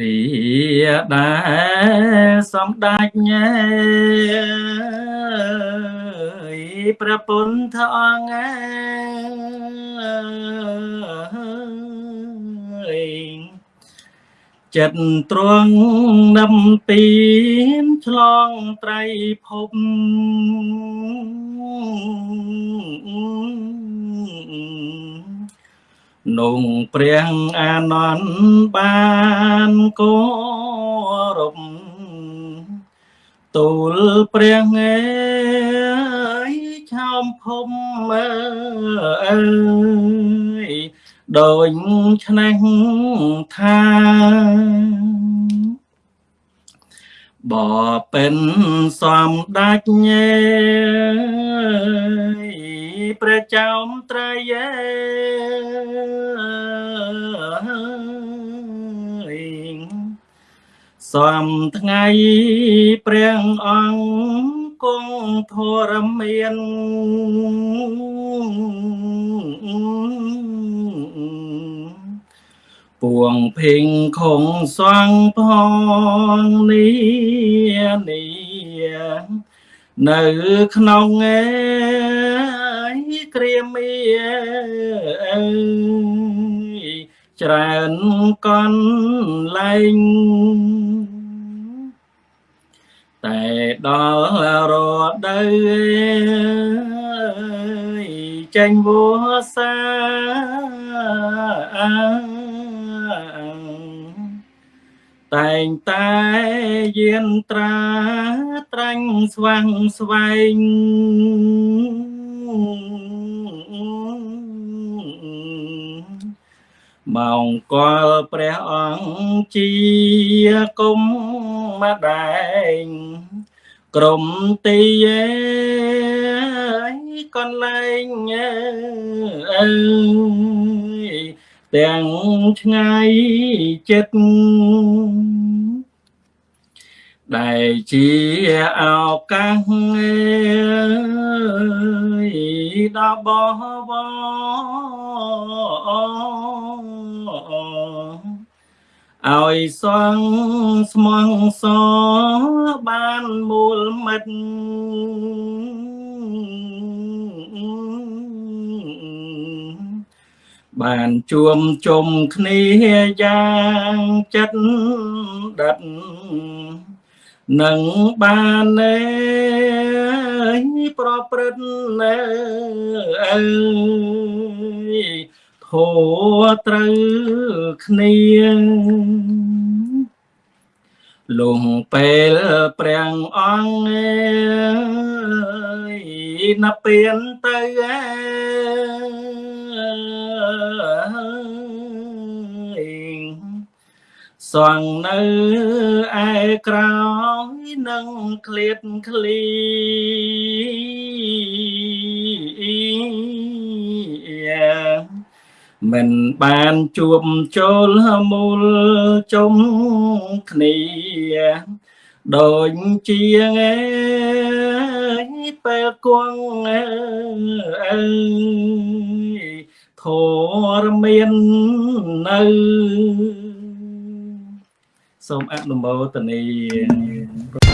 រីដែលសំដេចញ៉ែព្រះពុទ្ធអង្គអើយចិត្តទ្រង់នំពីនឆ្លងត្រៃភព នុងព្រះអានន្ទបានគោរពទូលព្រះអើយឆោមភុំអើយដូចឆ្នេះថាបបិនសំដាច់ញេ ព្រះចោមត្រយេសំថ្ងៃព្រះអង្គគង់ធរមានពួងភិងខងសងផងនេះនេះនៅក្នុងឯ គ្រាមីអើយច្រើនកន់លែងតែដល់រដូវចេញវសាតែងតែយានត្រាត្រាញ់ស្វាំងស្វែង ម៉ោងកលព្រះអង្គជាគុំម្ដែងក្រុមទីឯកន្លែងអើយទាំងឆ្ងាយចិត្តដែលជាឱកាសដល់បប ឲ្យសងស្មងសបានមូលមិត្តបានជួមជុំគ្នាយ៉ាងចិត្តដិតនឹងបានទេប្រព្រឹត្តអើ យធោត្រូវគ្នាលងពេលព្រះអង្គអើយណាពៀនទៅអើយសងនៅឯក្រោយនឹងឃ្លាតឃ្លី មិនបានជួបចូលមូលជុំគ្នាដូចជាងឯពេលគង់អើយធរមាននៅសូមអនុមោទនា